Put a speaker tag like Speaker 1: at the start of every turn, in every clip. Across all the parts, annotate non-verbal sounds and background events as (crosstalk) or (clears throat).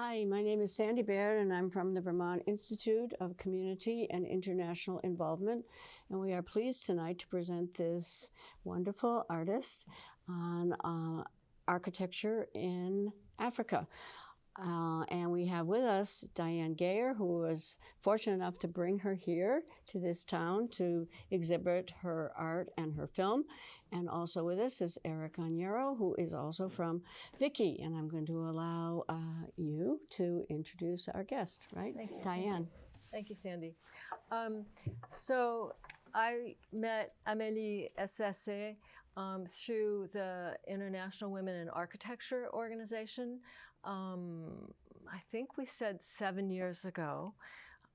Speaker 1: Hi, my name is Sandy Baird, and I'm from the Vermont Institute of Community and International Involvement. And we are pleased tonight to present this wonderful artist on uh, architecture in Africa. Uh, and we have with us Diane Gayer, who was fortunate enough to bring her here to this town to exhibit her art and her film. And also with us is Eric Onyero, who is also from Vicky. And I'm going to allow uh, you to introduce our guest, right?
Speaker 2: Thank you.
Speaker 1: Diane.
Speaker 2: Thank you, Sandy. Um, so I met Amélie Essesse um, through the International Women in Architecture Organization. Um, I think we said seven years ago.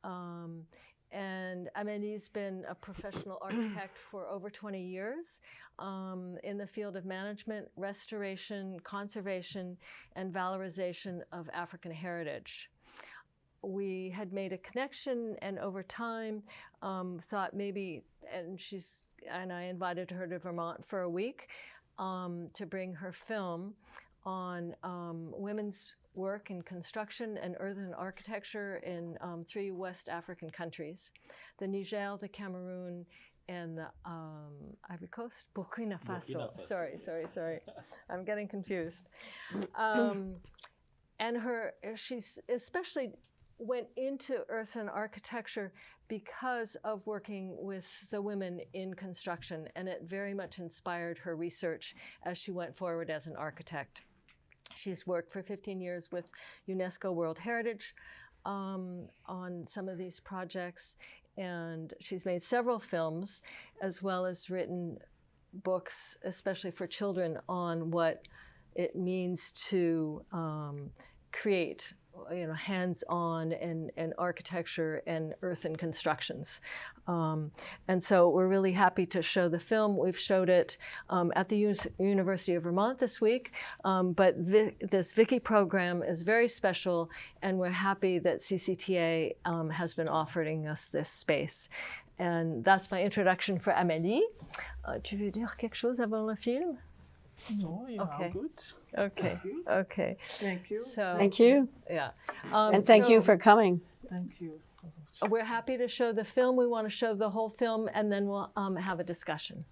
Speaker 2: Um, and Amélie's been a professional (clears throat) architect for over 20 years um, in the field of management, restoration, conservation, and valorization of African heritage we had made a connection and over time um, thought maybe and she's and i invited her to vermont for a week um, to bring her film on um, women's work in construction and earthen architecture in um, three west african countries the niger the cameroon and the um, Ivory Coast, Burkina Faso.
Speaker 3: Burkina Faso.
Speaker 2: Sorry, sorry, sorry. I'm getting confused. Um, and her, she's especially went into earthen architecture because of working with the women in construction, and it very much inspired her research as she went forward as an architect. She's worked for 15 years with UNESCO World Heritage um, on some of these projects, and she's made several films as well as written books, especially for children, on what it means to um, create you know, hands-on and, and architecture and earthen constructions. Um, and so we're really happy to show the film. We've showed it um, at the U University of Vermont this week, um, but Vi this Vicky program is very special and we're happy that CCTA um, has been offering us this space. And that's my introduction for Amélie. Uh, tu veux dire quelque chose avant le film?
Speaker 3: No, you're
Speaker 2: Okay.
Speaker 3: all good.
Speaker 2: Okay, okay.
Speaker 3: Thank you.
Speaker 2: So,
Speaker 1: Thank you.
Speaker 2: yeah. Um,
Speaker 1: And thank you for coming.
Speaker 3: Thank you.
Speaker 2: We're happy to show the film. We want to show the whole film, and then we'll um, have a discussion.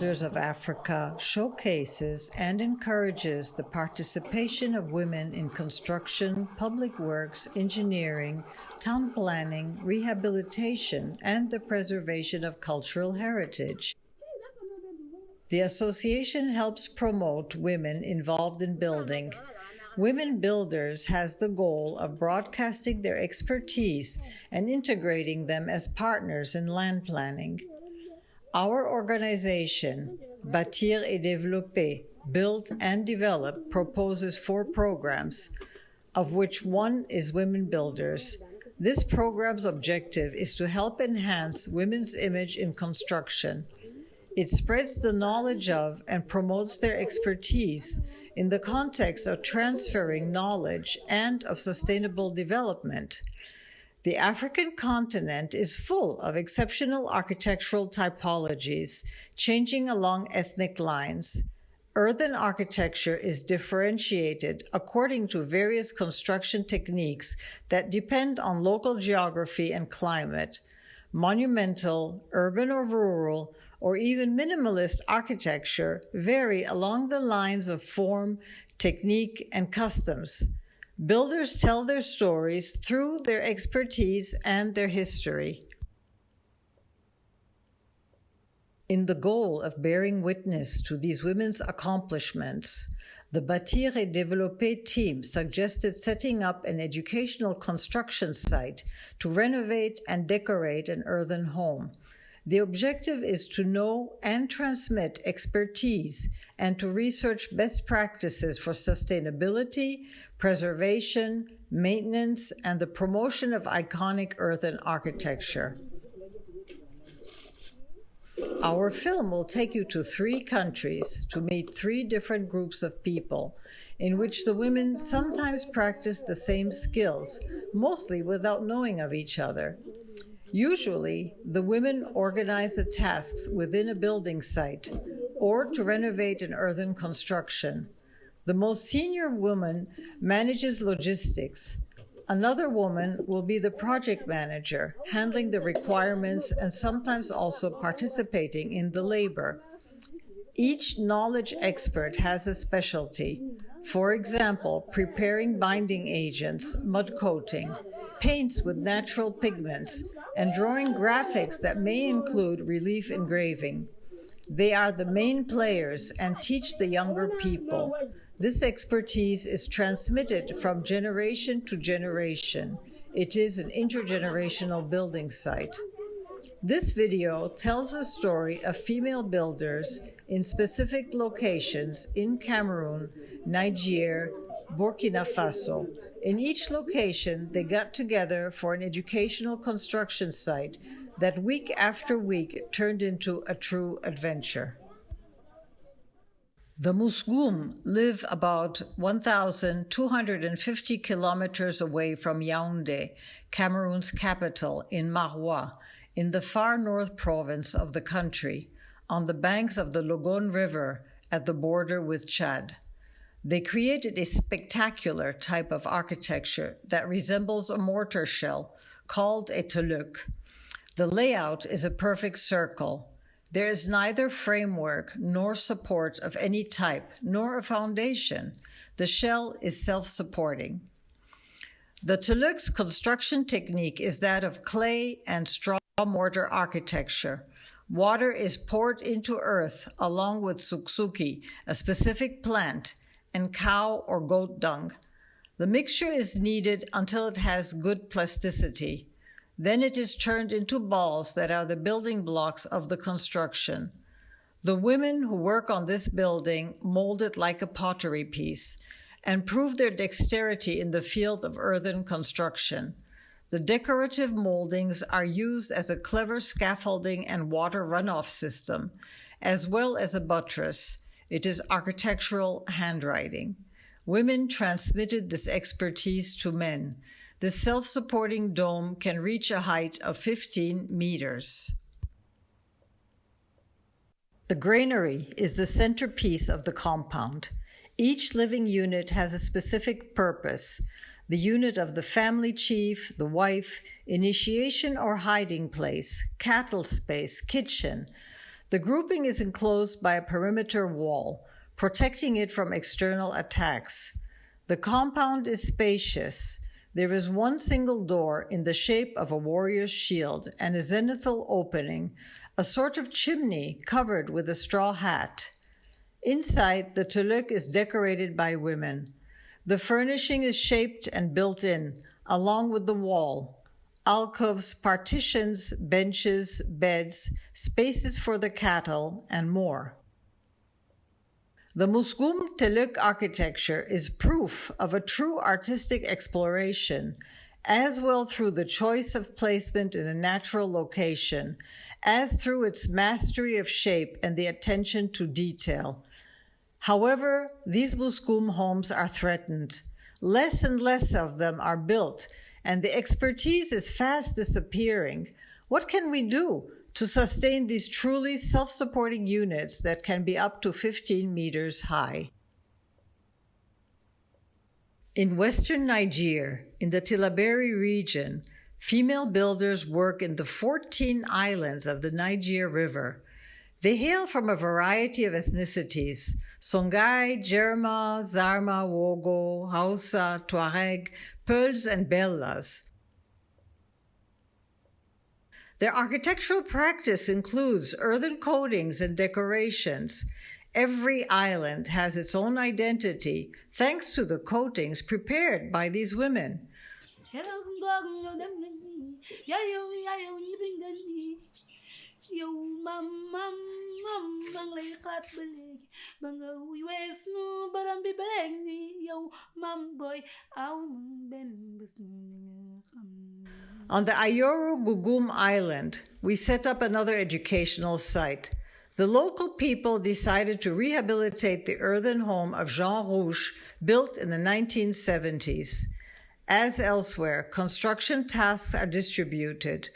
Speaker 4: Builders of Africa showcases and encourages the participation of women in construction, public works, engineering, town planning, rehabilitation, and the preservation of cultural heritage. The association helps promote women involved in building. Women Builders has the goal of broadcasting their expertise and integrating them as partners in land planning. Our organization, Bâtir et Développer, Build and Develop, proposes four programs, of which one is Women Builders. This program's objective is to help enhance women's image in construction. It spreads the knowledge of and promotes their expertise in the context of transferring knowledge and of sustainable development. The African continent is full of exceptional architectural typologies, changing along ethnic lines. Earthen architecture is differentiated according to various construction techniques that depend on local geography and climate. Monumental, urban or rural, or even minimalist architecture vary along the lines of form, technique, and customs. Builders tell their stories through their expertise and their history. In the goal of bearing witness to these women's accomplishments, the Bâtir et Développer team suggested setting up an educational construction site to renovate and decorate an earthen home. The objective is to know and transmit expertise and to research best practices for sustainability, preservation, maintenance, and the promotion of iconic earthen architecture. Our film will take you to three countries to meet three different groups of people in which the women sometimes practice the same skills, mostly without knowing of each other. Usually, the women organize the tasks within a building site or to renovate an earthen construction. The most senior woman manages logistics. Another woman will be the project manager, handling the requirements and sometimes also participating in the labor. Each knowledge expert has a specialty. For example, preparing binding agents, mud coating, paints with natural pigments, and drawing graphics that may include relief engraving. They are the main players and teach the younger people. This expertise is transmitted from generation to generation. It is an intergenerational building site. This video tells the story of female builders in specific locations in Cameroon, Niger, Burkina Faso. In each location, they got together for an educational construction site that week after week turned into a true adventure. The Musgum live about 1,250 kilometers away from Yaoundé, Cameroon's capital, in Maroua, in the far north province of the country, on the banks of the Logone River at the border with Chad. They created a spectacular type of architecture that resembles a mortar shell called a tuluk. The layout is a perfect circle there is neither framework nor support of any type, nor a foundation. The shell is self supporting. The Tuluk's construction technique is that of clay and straw mortar architecture. Water is poured into earth along with suksuki, a specific plant, and cow or goat dung. The mixture is kneaded until it has good plasticity. Then it is turned into balls that are the building blocks of the construction. The women who work on this building mold it like a pottery piece and prove their dexterity in the field of earthen construction. The decorative moldings are used as a clever scaffolding and water runoff system, as well as a buttress. It is architectural handwriting. Women transmitted this expertise to men. The self-supporting dome can reach a height of 15 meters. The granary is the centerpiece of the compound. Each living unit has a specific purpose. The unit of the family chief, the wife, initiation or hiding place, cattle space, kitchen. The grouping is enclosed by a perimeter wall, protecting it from external attacks. The compound is spacious. There is one single door in the shape of a warrior's shield and a zenithal opening, a sort of chimney covered with a straw hat. Inside, the tuluk is decorated by women. The furnishing is shaped and built in, along with the wall. Alcoves, partitions, benches, beds, spaces for the cattle, and more. The Musgum Teluk architecture is proof of a true artistic exploration, as well through the choice of placement in a natural location, as through its mastery of shape and the attention to detail. However, these Musgum homes are threatened. Less and less of them are built, and the expertise is fast disappearing. What can we do? to sustain these truly self-supporting units that can be up to 15 meters high. In western Niger, in the Tillaberi region, female builders work in the 14 islands of the Niger River. They hail from a variety of ethnicities Songhai, Jerma, Zarma, Wogo, Hausa, Tuareg, Peuls, and Bellas. Their architectural practice includes earthen coatings and decorations. Every island has its own identity thanks to the coatings prepared by these women. On the Ayorou Goungou Island, we set up another educational site. The local people decided to rehabilitate the earthen home of Jean Rouch, built in the 1970s. As elsewhere, construction tasks are distributed.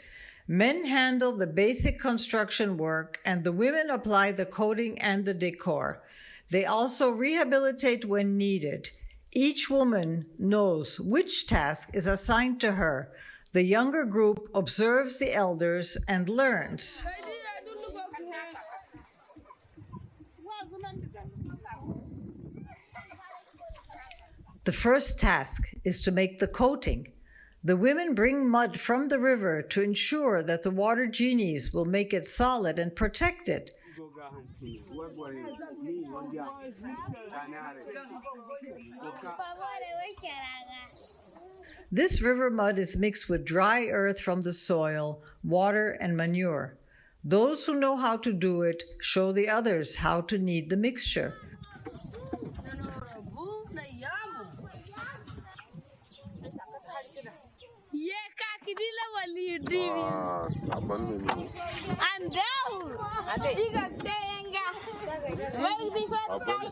Speaker 4: Men handle the basic construction work, and the women apply the coating and the decor. They also rehabilitate when needed. Each woman knows which task is assigned to her. The younger group observes the elders and learns. The first task is to make the coating. The women bring mud from the river to ensure that the water genies will make it solid and protect it. This river mud is mixed with dry earth from the soil, water, and manure. Those who know how to do it show the others how to knead the mixture.
Speaker 5: Ye kakidila walidi.
Speaker 6: Ah, saban ne ne.
Speaker 5: Andau. Diga tenga. Wai di fat kai.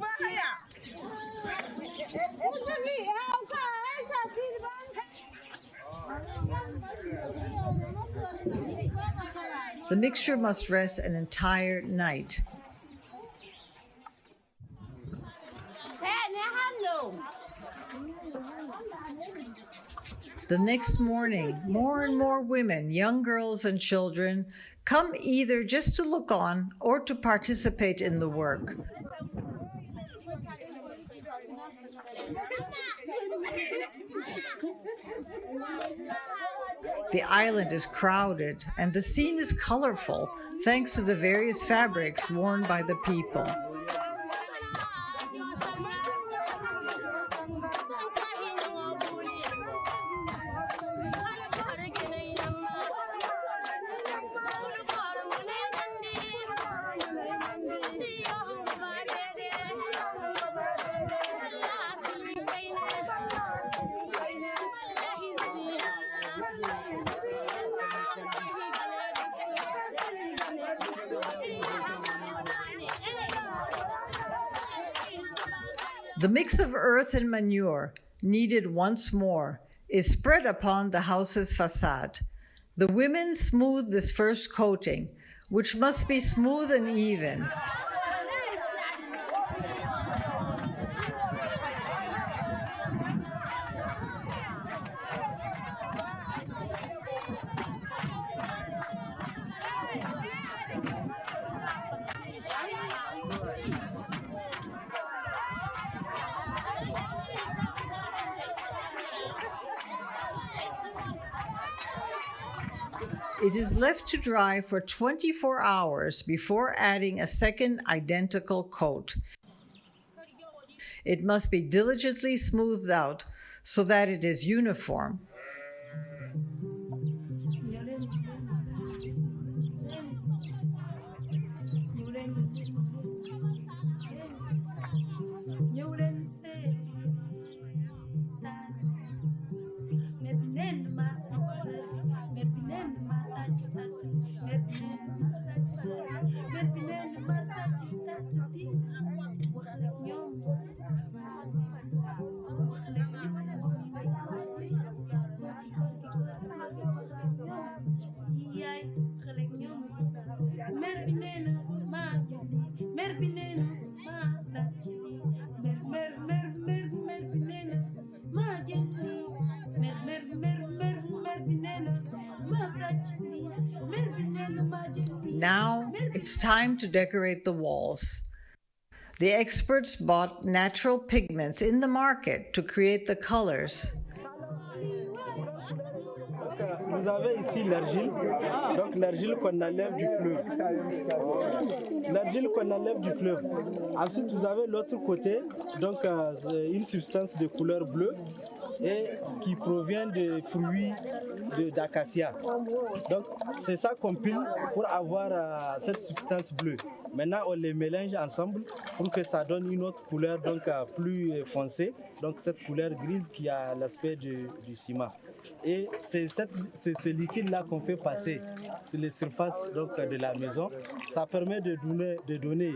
Speaker 4: The mixture must rest an entire night. The next morning, more and more women, young girls and children, come either just to look on or to participate in the work. The island is crowded and the scene is colorful thanks to the various fabrics worn by the people. The mix of earth and manure, kneaded once more, is spread upon the house's facade. The women smooth this first coating, which must be smooth and even. It is left to dry for 24 hours before adding a second identical coat. It must be diligently smoothed out so that it is uniform. Time to decorate the walls. The experts bought natural pigments in the market to create the colors.
Speaker 7: Vous avez ici l'argile, ah, donc l'argile qu'on enlève du fleuve. L'argile qu'on enlève du fleuve. Ensuite, vous avez l'autre côté, donc euh, une substance de couleur bleue et qui provient des fruits d'acacia. Donc c'est ça qu'on pile pour avoir euh, cette substance bleue. Maintenant on les mélange ensemble pour que ça donne une autre couleur donc euh, plus foncée. Donc cette couleur grise qui a l'aspect du, du ciment. Et c'est ce liquide-là qu'on fait passer sur les surfaces donc, de la maison. Ça permet de donner, de donner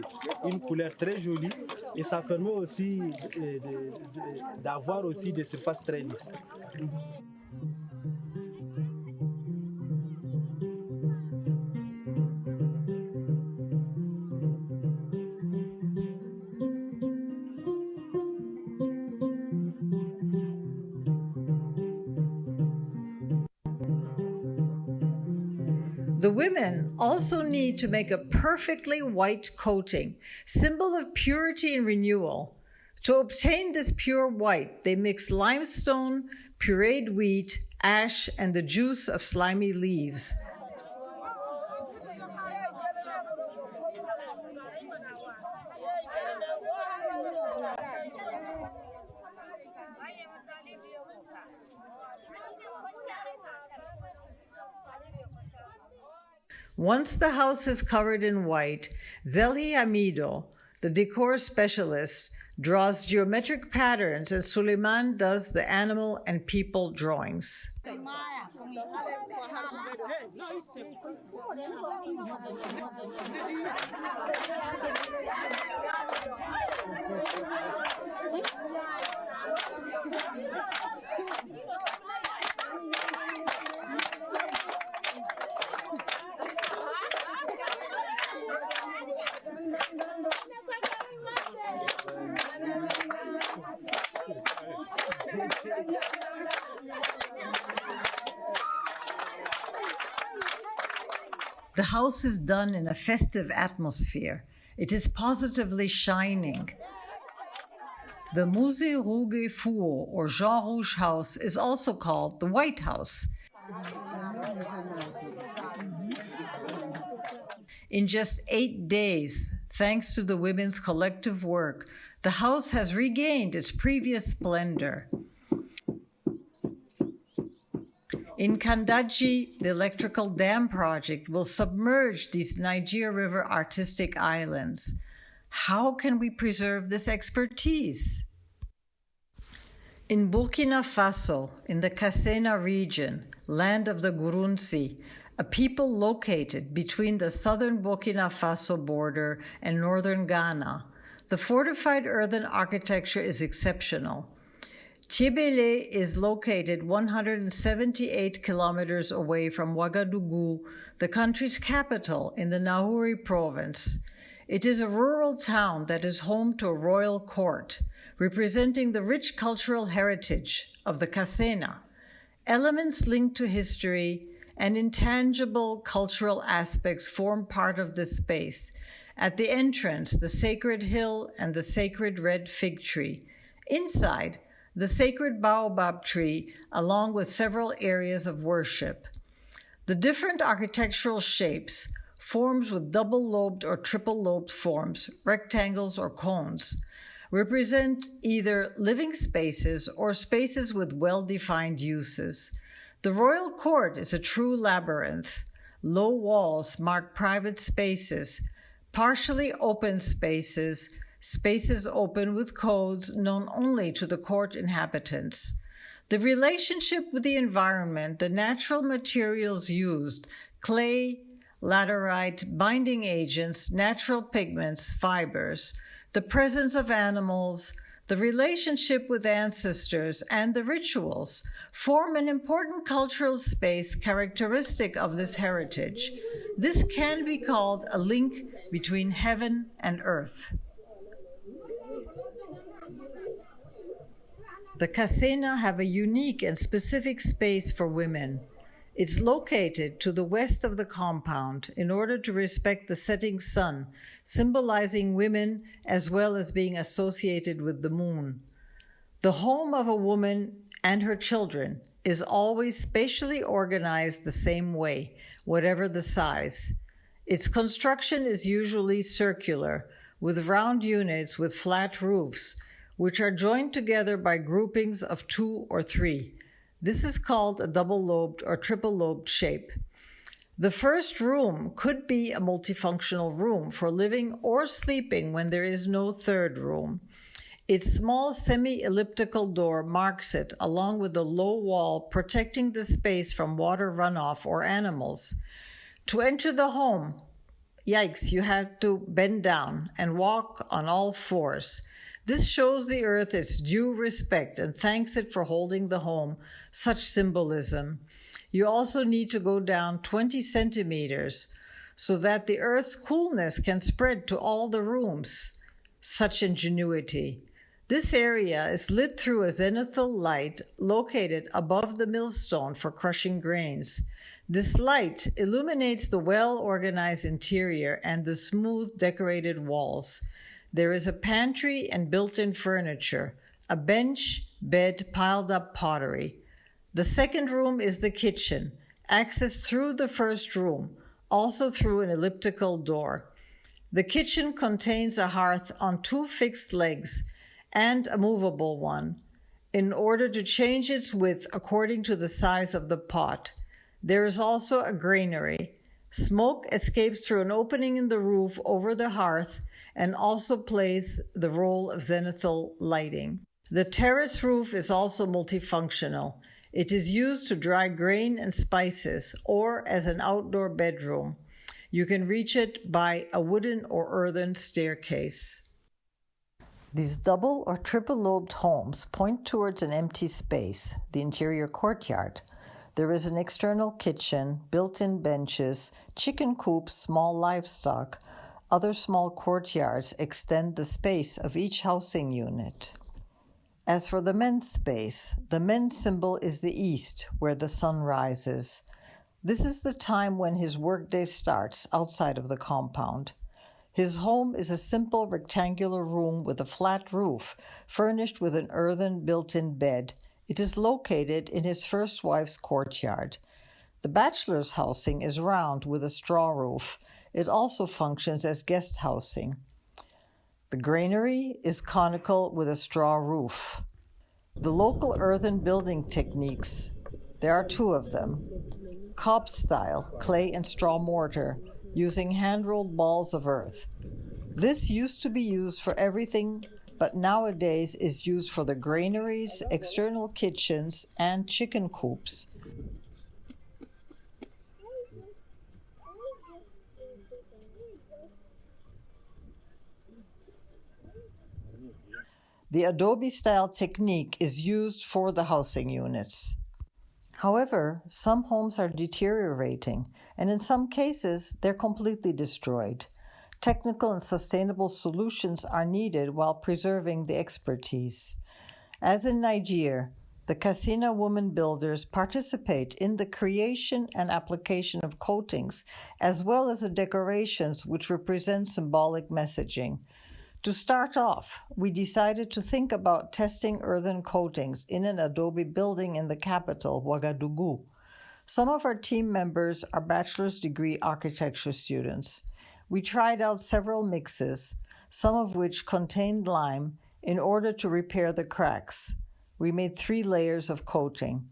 Speaker 7: une couleur très jolie et ça permet aussi d'avoir aussi des surfaces très lisses.
Speaker 4: Also need to make a perfectly white coating, symbol of purity and renewal. To obtain this pure white, they mix limestone, pureed wheat, ash, and the juice of slimy leaves. Once the house is covered in white, Zeli Amido, the decor specialist, draws geometric patterns and Suleiman does the animal and people drawings. The house is done in a festive atmosphere. It is positively shining. The Musée Rouge Four or Jean Rouch House is also called the White House. In just eight days, thanks to the women's collective work, the house has regained its previous splendor. In Kandadji, the electrical dam project will submerge these Niger River artistic islands. How can we preserve this expertise? In Burkina Faso, in the Kassena region, land of the Gurunsi, a people located between the southern Burkina Faso border and northern Ghana, the fortified earthen architecture is exceptional. Tiebele is located 178 kilometers away from Ouagadougou, the country's capital in the Nahouri province. It is a rural town that is home to a royal court, representing the rich cultural heritage of the Kasena. Elements linked to history and intangible cultural aspects form part of this space. At the entrance, the sacred hill and the sacred red fig tree. Inside, the sacred baobab tree, along with several areas of worship. The different architectural shapes, forms with double lobed or triple lobed forms, rectangles or cones, represent either living spaces or spaces with well defined uses. The royal court is a true labyrinth. Low walls mark private spaces, partially open spaces, spaces open with codes known only to the court inhabitants. The relationship with the environment, the natural materials used, clay, laterite, binding agents, natural pigments, fibers, the presence of animals, the relationship with ancestors, and the rituals form an important cultural space characteristic of this heritage. This can be called a link between heaven and earth. The Kasena have a unique and specific space for women. It's located to the west of the compound in order to respect the setting sun, symbolizing women as well as being associated with the moon. The home of a woman and her children is always spatially organized the same way, whatever the size. Its construction is usually circular, with round units with flat roofs, which are joined together by groupings of two or three. This is called a double lobed or triple lobed shape. The first room could be a multifunctional room for living or sleeping when there is no third room. Its small semi elliptical door marks it, along with a low wall protecting the space from water runoff or animals. To enter the home, yikes, you have to bend down and walk on all fours. This shows the earth its due respect and thanks it for holding the home, such symbolism. You also need to go down 20 centimeters so that the earth's coolness can spread to all the rooms. Such ingenuity. This area is lit through a zenithal light located above the millstone for crushing grains. This light illuminates the well organized interior and the smooth decorated walls. There is a pantry and built in furniture, a bench, bed, piled up pottery. The second room is the kitchen, accessed through the first room, also through an elliptical door. The kitchen contains a hearth on two fixed legs and a movable one in order to change its width according to the size of the pot. There is also a granary. Smoke escapes through an opening in the roof over the hearth and also plays the role of zenithal lighting. The terrace roof is also multifunctional. It is used to dry grain and spices or as an outdoor bedroom. You can reach it by a wooden or earthen staircase. These double or triple lobed homes point towards an empty space, the interior courtyard. There is an external kitchen, built in benches, chicken coops, small livestock. Other small courtyards extend the space of each housing unit. As for the men's space, the men's symbol is the east, where the sun rises. This is the time when his workday starts outside of the compound. His home is a simple rectangular room with a flat roof, furnished with an earthen built in bed. It is located in his first wife's courtyard. The bachelor's housing is round with a straw roof. It also functions as guest housing. The granary is conical with a straw roof. The local earthen building techniques, there are two of them. Cob style, clay and straw mortar, using hand-rolled balls of earth. This used to be used for everything, but nowadays is used for the granaries, external kitchens, and chicken coops. The adobe style technique is used for the housing units. However, some homes are deteriorating, and in some cases, they're completely destroyed. Technical and sustainable solutions are needed while preserving the expertise. As in Nigeria, the Kasena women builders participate in the creation and application of coatings, as well as the decorations which represent symbolic messaging. To start off, we decided to think about testing earthen coatings in an adobe building in the capital, Ouagadougou. Some of our team members are bachelor's degree architecture students. We tried out several mixes, some of which contained lime, in order to repair the cracks. We made three layers of coating.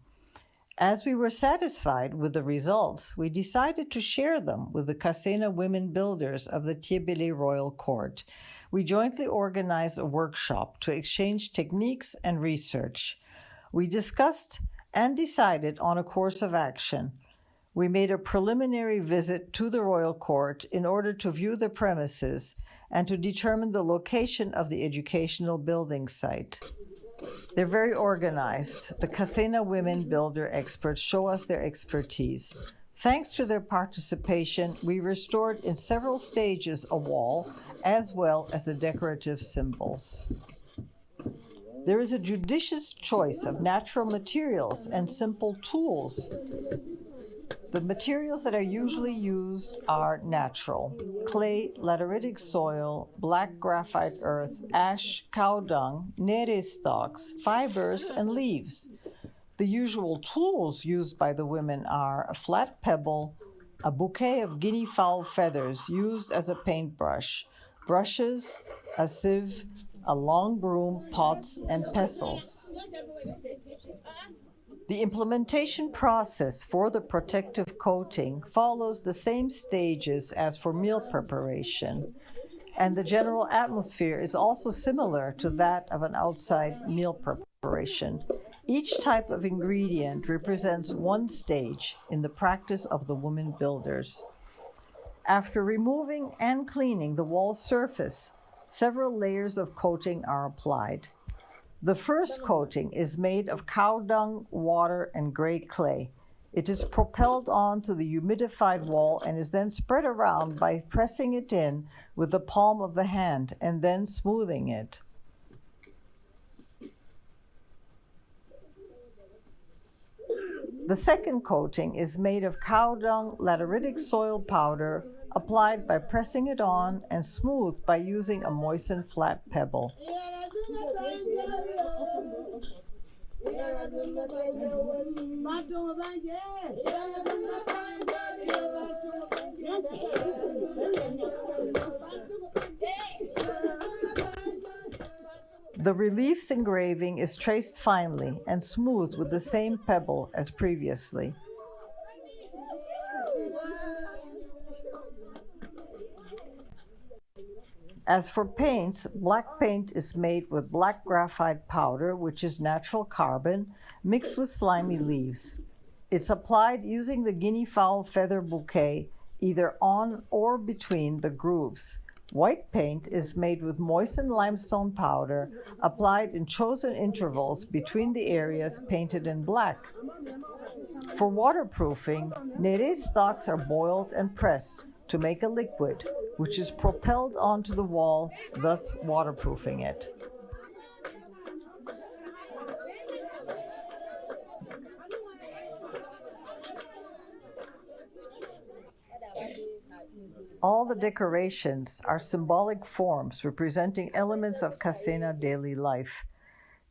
Speaker 4: As we were satisfied with the results, we decided to share them with the Kasena women builders of the Tiebele Royal Court. We jointly organized a workshop to exchange techniques and research. We discussed and decided on a course of action. We made a preliminary visit to the Royal Court in order to view the premises and to determine the location of the educational building site. They're very organized. The Kasena women builder experts show us their expertise. Thanks to their participation, we restored in several stages a wall as well as the decorative symbols. There is a judicious choice of natural materials and simple tools the materials that are usually used are natural clay, lateritic soil, black graphite earth, ash, cow dung, nere stalks, fibers, and leaves. The usual tools used by the women are a flat pebble, a bouquet of guinea fowl feathers used as a paintbrush, brushes, a sieve, a long broom, pots, and pestles. The implementation process for the protective coating follows the same stages as for meal preparation, and the general atmosphere is also similar to that of an outside meal preparation. Each type of ingredient represents one stage in the practice of the woman builders. After removing and cleaning the wall surface, several layers of coating are applied. The first coating is made of cow dung, water, and gray clay. It is propelled onto the humidified wall and is then spread around by pressing it in with the palm of the hand and then smoothing it. The second coating is made of cow dung lateritic soil powder applied by pressing it on and smoothed by using a moistened flat pebble. The relief's engraving is traced finely and smoothed with the same pebble as previously. As for paints, black paint is made with black graphite powder, which is natural carbon, mixed with slimy leaves. It's applied using the guinea fowl feather bouquet, either on or between the grooves. White paint is made with moistened limestone powder, applied in chosen intervals between the areas painted in black. For waterproofing, nere stalks are boiled and pressed to make a liquid, which is propelled onto the wall, thus waterproofing it. All the decorations are symbolic forms representing elements of Kasena daily life.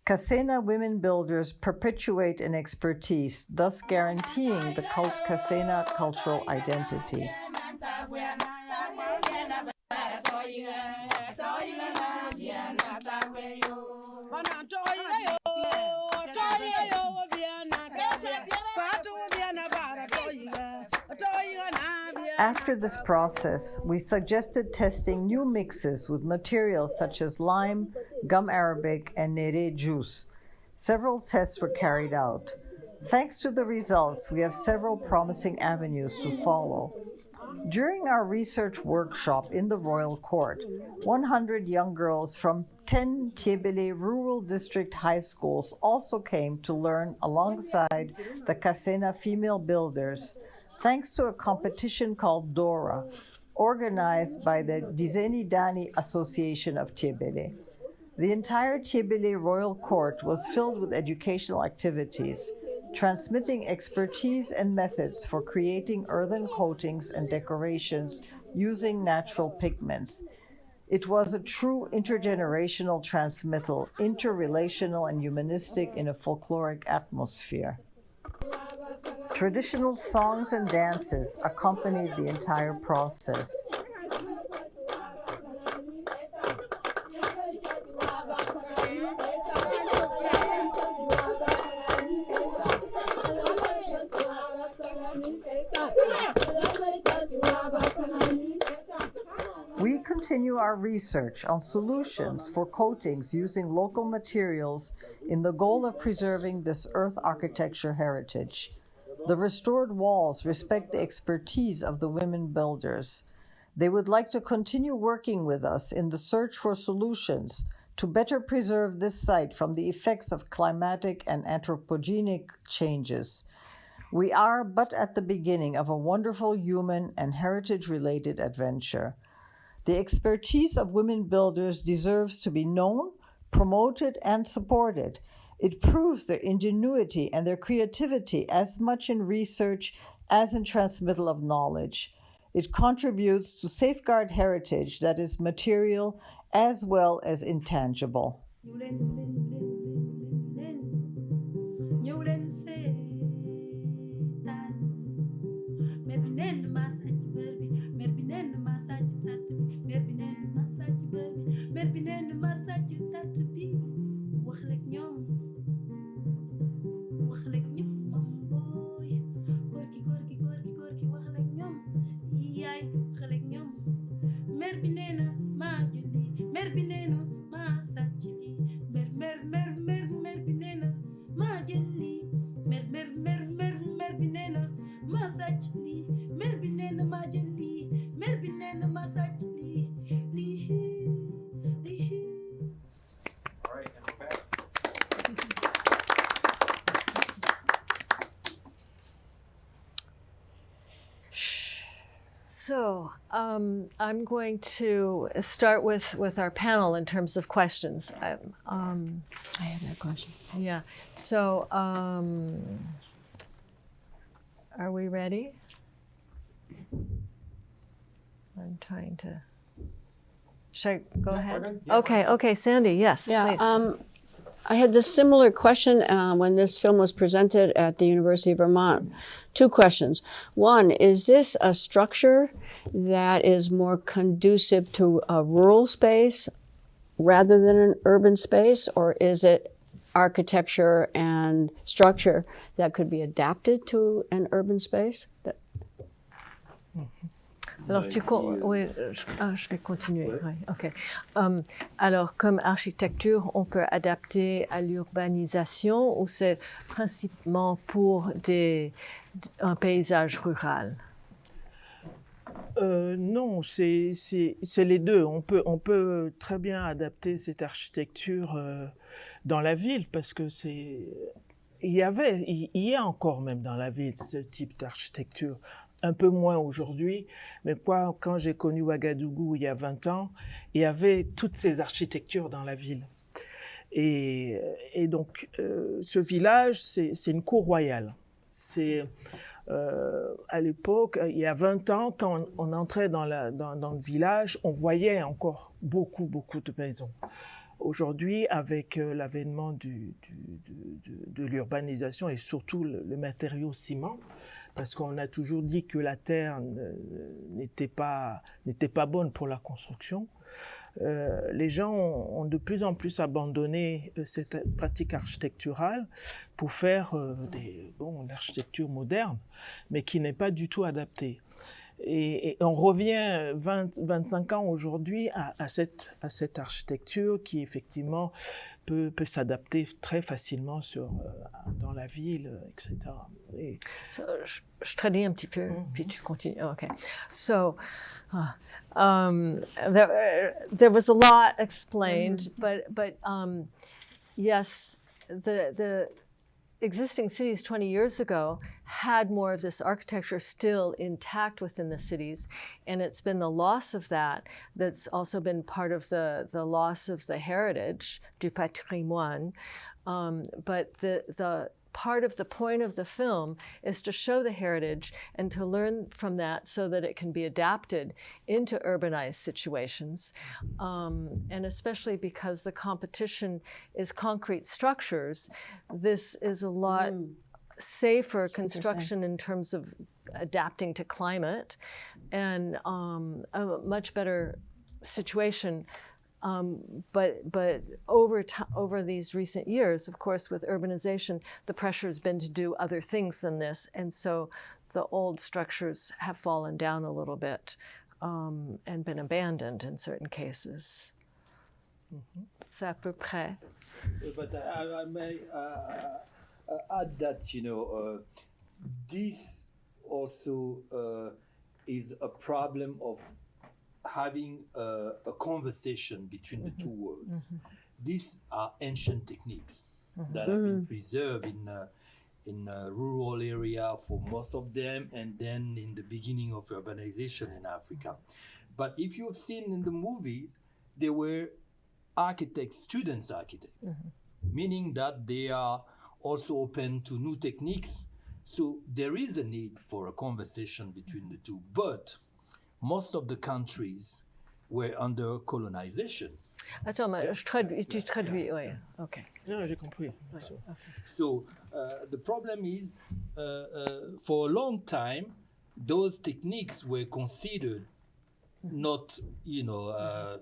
Speaker 4: Kasena women builders perpetuate an expertise, thus guaranteeing the cult Kasena cultural identity. After this process, we suggested testing new mixes with materials such as lime, gum arabic, and nere juice. Several tests were carried out. Thanks to the results, we have several promising avenues to follow. During our research workshop in the Royal Court, 100 young girls from 10 Tiebele rural district high schools also came to learn alongside the Kasena female builders thanks to a competition called DORA, organized by the Dizeni Dani Association of Tiebele. The entire Tiebele Royal Court was filled with educational activities, transmitting expertise and methods for creating earthen coatings and decorations using natural pigments. It was a true intergenerational transmittal, interrelational and humanistic in a folkloric atmosphere. Traditional songs and dances accompanied the entire process. Continue our research on solutions for coatings using local materials in the goal of preserving this earth architecture heritage. The restored walls respect the expertise of the women builders. They would like to continue working with us in the search for solutions to better preserve this site from the effects of climatic and anthropogenic changes. We are but at the beginning of a wonderful human and heritage related adventure. The expertise of women builders deserves to be known, promoted, and supported. It proves their ingenuity and their creativity as much in research as in transmittal of knowledge. It contributes to safeguard heritage that is material as well as intangible.
Speaker 8: mer na mer na All right, and we're back.
Speaker 2: So um, I'm going to start with, with our panel in terms of questions. I, um,
Speaker 1: I have that question.
Speaker 2: Yeah. So um, are we ready? I'm trying to. Should I go ahead? Okay. Okay, Sandy. Yes.
Speaker 1: Yeah,
Speaker 2: please.
Speaker 1: um, I had this similar question uh, when this film was presented at the University of Vermont. Two questions. One, is this a structure that is more conducive to a rural space rather than an urban space, or is it architecture and structure that could be adapted to an urban space? That-
Speaker 2: Alors, tu con- oui, euh, je, ah, je vais continuer. oui, OK. Um, alors, comme architecture, on peut adapter à l'urbanisation ou c'est principalement pour des, un paysage rural?
Speaker 3: Euh, non, c'est les deux. On peut, on peut très bien adapter cette architecture euh, dans la ville parce que c'est. Il y avait, il y a encore même dans la ville ce type d'architecture. Un peu moins aujourd'hui, mais quoi, quand j'ai connu Ouagadougou il y a 20 ans, il y avait toutes ces architectures dans la ville. Et, donc, euh, ce village, c'est une cour royale. C'est euh, à l'époque, il y a 20 ans, quand on, entrait dans le village, on voyait encore beaucoup, beaucoup de maisons. Aujourd'hui, avec euh, l'avènement de l'urbanisation et surtout le, matériau ciment, parce qu'on a toujours dit que la terre n'était pas, bonne pour la construction, euh, les gens ont, de plus en plus abandonné euh, cette pratique architecturale pour faire euh, des, bon, l'architecture moderne, mais qui n'est pas du tout adaptée. Et, et on revient 20, 25 ans aujourd'hui à, à cette, à cette architecture qui effectivement peut, peut s'adapter très facilement sur, euh, dans la ville, etc. Et,
Speaker 2: So, je, je traduis un petit peu,
Speaker 3: Mhm.
Speaker 2: puis tu continues. Oh, Okay. So, uh, um, there, there was a lot explained, but but um, yes, the the existing cities 20 years ago had more of this architecture still intact within the cities and it's been the loss of that that's also been part of the the loss of the heritage du patrimoine um, but the the part of the point of the film is to show the heritage and to learn from that so that it can be adapted into urbanized situations. Um, and especially because the competition is concrete structures, this is a lot safer construction in terms of adapting to climate and um, a much better situation um, but but over over these recent years, of course, with urbanization, the pressure has been to do other things than this, and so the old structures have fallen down a little bit um, and been abandoned in certain cases. C'est à peu près.
Speaker 6: Uh, But I, I may uh, uh, add that you know uh, this also uh, is a problem of having a, a conversation between the two mm-hmm. worlds. Mm-hmm. These are ancient techniques mm-hmm. that have been mm. preserved in uh, in a rural area for most of them, and then in the beginning of urbanization in Africa. But if you've seen in the movies, they were architects, students architects, meaning that they are also open to new techniques. So there is a need for a conversation between the two. But most of the countries were under colonization.
Speaker 2: Attends, mais je traduis, tu traduis, oui, ok.
Speaker 3: non, j'ai compris.
Speaker 6: So uh, the problem is, uh, uh, for a long time, those techniques were considered not, you know, uh,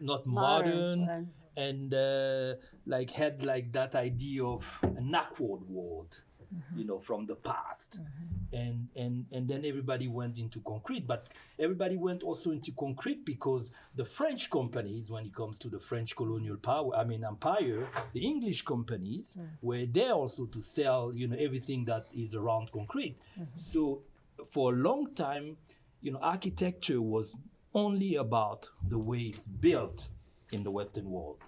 Speaker 6: not modern,
Speaker 1: Modern,
Speaker 6: and uh, like had like that idea of an awkward world, Mm-hmm. you know, from the past, mm-hmm. and and and then everybody went into concrete, but everybody went also into concrete because the French companies, when it comes to the French colonial power, I mean empire, the English companies mm. were there also to sell, you know, everything that is around concrete. Mm-hmm. So for a long time, you know, architecture was only about the way it's built in the Western world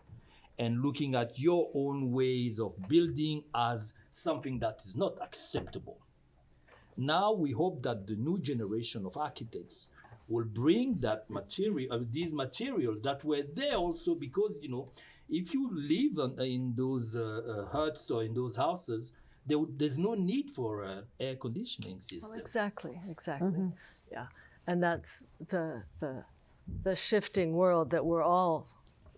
Speaker 6: and looking at your own ways of building as something that is not acceptable. Now we hope that the new generation of architects will bring that material, uh, these materials that were there also because you know, if you live on, in those uh, uh, huts or in those houses, there, there's no need for an air conditioning system.
Speaker 2: Exactly, exactly. Yeah. And that's the the the shifting world that we're all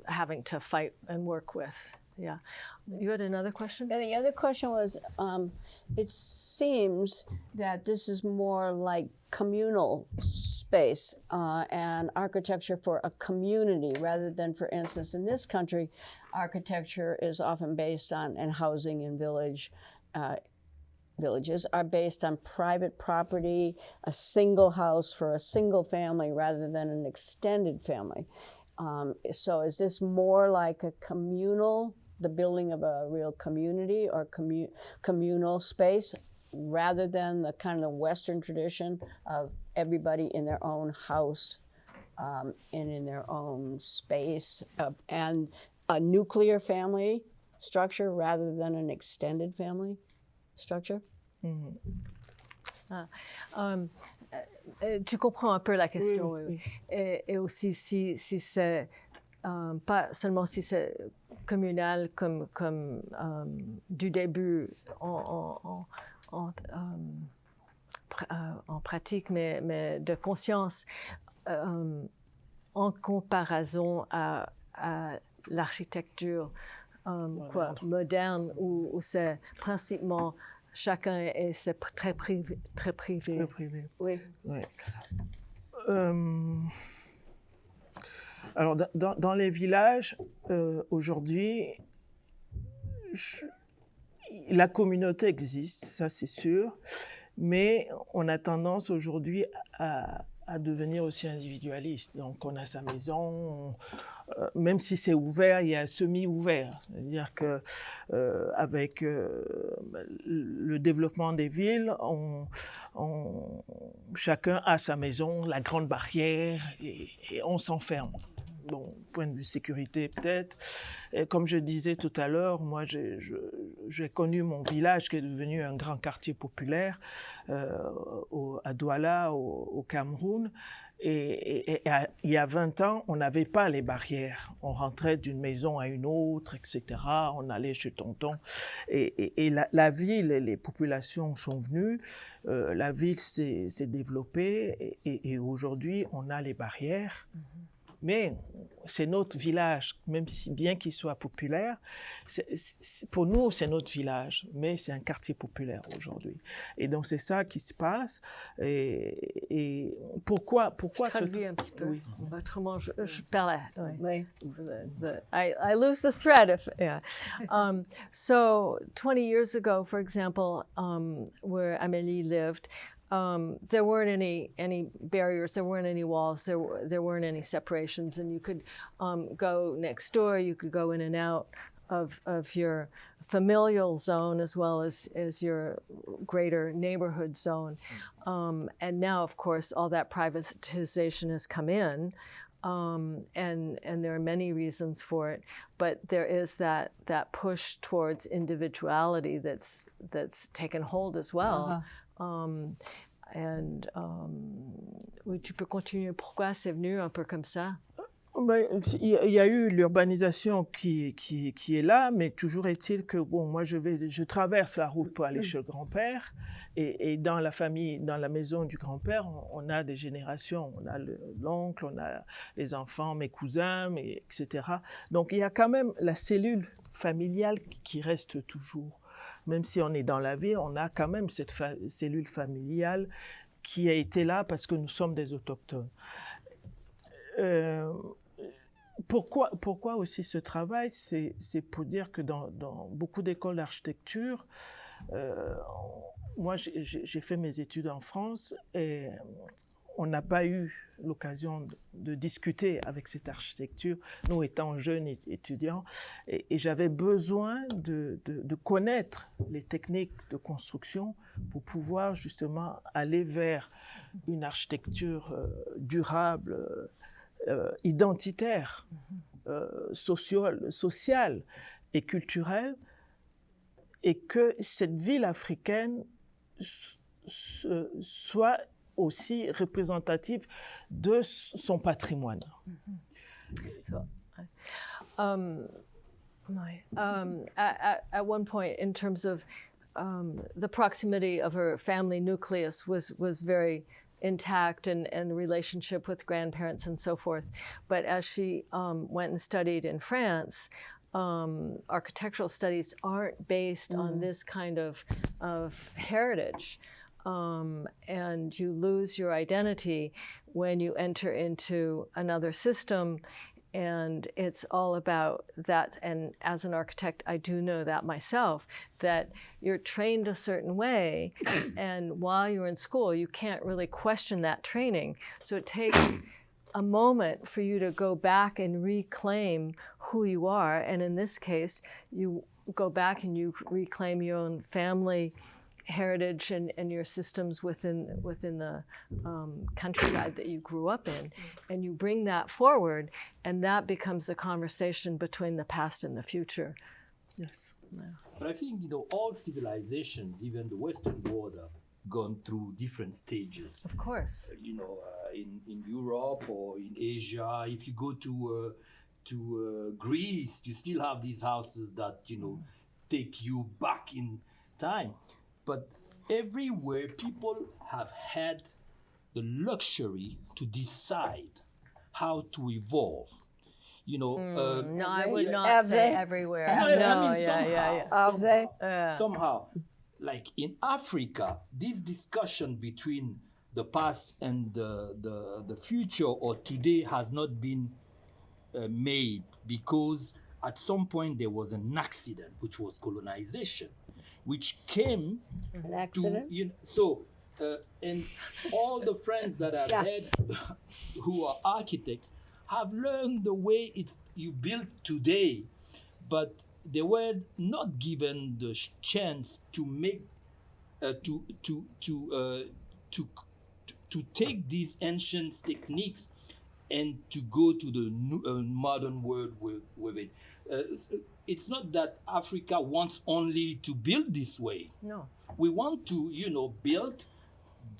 Speaker 2: having to fight and work with. Yeah. You had another question?
Speaker 1: And the other question was, um, it seems that this is more like communal space uh, and architecture for a community rather than, for instance, in this country, architecture is often based on, and housing in village, uh, villages are based on private property, a single house for a single family rather than an extended family. Um, so is this more like a communal, the building of a real community or commu- communal space rather than the kind of the Western tradition of everybody in their own house um, and in their own space uh, and a nuclear family structure rather than an extended family structure?
Speaker 2: Um, euh, tu comprends un peu la question. oui, oui. Et, et aussi si, si c'est euh, pas seulement si c'est communal comme, comme euh, du début en, en, en, en, pr- en pratique, mais, mais de conscience en comparaison à, à l'architecture quoi, moderne où, où c'est principalement chacun est c'est très privé. Très privé.
Speaker 3: Très privé.
Speaker 1: Oui.
Speaker 3: Ouais. Euh, alors, dans- dans, dans les villages, euh, aujourd'hui, je- la communauté existe, ça c'est sûr, mais on a tendance aujourd'hui à, à devenir aussi individualiste. Donc, on a sa maison, on- euh, même si c'est ouvert, il y a semi-ouvert. C'est-à-dire que euh, avec euh, le développement des villes, on, chacun a sa maison, la grande barrière, et on s'enferme. Bon, point de vue sécurité peut-être. Comme je disais tout à l'heure, moi j'ai connu mon village qui est devenu un grand quartier populaire euh, à Douala, au, Cameroun. Et, il y a 20 ans, on n'avait pas les barrières. On rentrait d'une maison à une autre, etc. On allait chez tonton. Et, et- la, ville, et les populations sont venues. euh, la ville s'est développée. Et, aujourd'hui, on a les barrières. Mais c'est notre village, même si bien qu'il soit populaire, pour nous c'est notre village, mais c'est un quartier populaire aujourd'hui. Et donc c'est ça qui se passe. Et, et pourquoi, pourquoi ce-
Speaker 2: Traduis un petit peu.
Speaker 3: Oui.
Speaker 2: Autrement, je, je perds.
Speaker 1: Oui.
Speaker 2: I, I lose the thread if yeah. (laughs) Um, so 20 years ago, for example, um, where Amélie lived, um, there weren't any any barriers, there weren't any walls, there were, there weren't any separations, and you could um, go next door, you could go in and out of of your familial zone as well as as your greater neighborhood zone. Um, and now, of course, all that privatization has come in um, and and there are many reasons for it. But there is that that push towards individuality that's that's taken hold as well. Um, and um, tu peux continuer. Pourquoi c'est venu un peu comme ça?
Speaker 3: Ben, il y a- eu l'urbanisation qui, qui, qui est là, mais toujours est-il que bon, moi je vais, je traverse la route pour aller chez le grand-père, et, et dans la famille, dans la maison du grand-père, on, a des générations, on a le- l'oncle, on a les enfants, mes cousins, etc. Donc il y a quand même la cellule familiale qui reste toujours, même si on est dans la ville, on a quand même cette cellule familiale qui a été là parce que nous sommes des autochtones. Euh, pourquoi, pourquoi aussi ce travail? C'est pour dire que dans, beaucoup d'écoles d'architecture, euh, moi j'ai fait mes études en France et on n'a pas eu l'occasion de, de discuter avec cette architecture, nous étant jeunes étudiants, et, et j'avais besoin de, de- de connaître les techniques de construction pour pouvoir justement aller vers une architecture euh, durable, euh, euh, identitaire, euh, social- sociale et culturelle, et que cette ville africaine soit aussi représentative de son patrimoine.
Speaker 2: Um, my, um, at, at, at one point, in terms of um, the proximity of her family nucleus was was very intact and, and relationship with grandparents and so forth. But as she um, went and studied in France, um, architectural studies aren't based on this kind of, of heritage. Um, and you lose your identity when you enter into another system. And it's all about that. And as an architect i do know that myself that you're trained a certain way. (coughs) And while you're in school you can't really question that training. So it takes a moment for you to go back and reclaim who you are. And in this case you go back and you reclaim your own family heritage and, and your systems within within the um, countryside that you grew up in, and you bring that forward, and that becomes the conversation between the past and the future.
Speaker 3: Yes.
Speaker 6: But I think you know all civilizations, even the Western world, have gone through different stages.
Speaker 2: Of course.
Speaker 6: You know, uh, in in Europe or in Asia, if you go to uh, to uh, Greece, you still have these houses that you know take you back in time. But everywhere, people have had the luxury to decide how to evolve. You know, uh,
Speaker 2: No, I would
Speaker 6: yeah,
Speaker 2: not
Speaker 1: Have
Speaker 2: say
Speaker 1: they?
Speaker 2: everywhere.
Speaker 6: No, I
Speaker 2: no,
Speaker 6: mean,
Speaker 2: yeah, yeah, yeah.
Speaker 6: somehow,
Speaker 1: Have they?
Speaker 2: Yeah.
Speaker 6: somehow, like in Africa, this discussion between the past and the, the, the future or today has not been uh, made because at some point there was an accident, which was colonization, which came
Speaker 1: An
Speaker 6: to, you know, so, uh, and all the friends that I've
Speaker 1: Yeah.
Speaker 6: had (laughs) who are architects have learned the way it's you build today, but they were not given the chance to make, uh, to to to uh, to to take these ancient techniques and to go to the new, uh, modern world with, with it. It's not that Africa wants only to build this way.
Speaker 2: No.
Speaker 6: We want to, you know, build